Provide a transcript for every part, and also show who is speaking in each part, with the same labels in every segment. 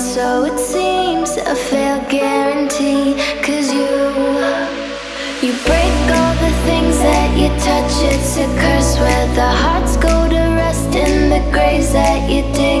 Speaker 1: so it seems a fair guarantee. Cause you, you break all the things that you touch. It's a curse where the hearts go to rest in the graves that you dig.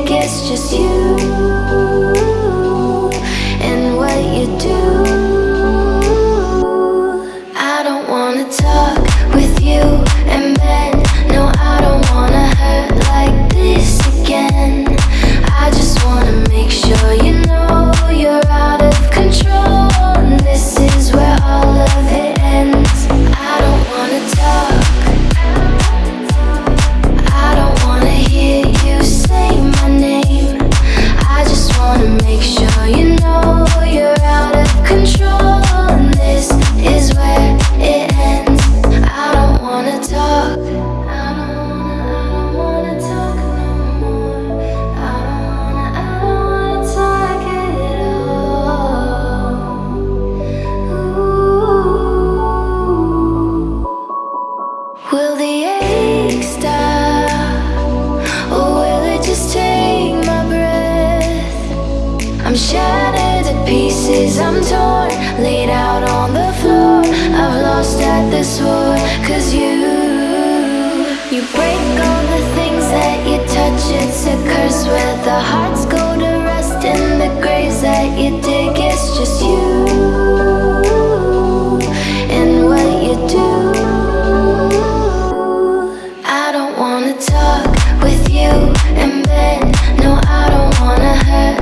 Speaker 1: I'm torn, laid out on the floor. I've lost at this war Cause you, you break all the things that you touch. It's a curse where the hearts go to rest And the graves that you dig, it's just you. wanna talk with you and bed. No, I don't wanna hurt.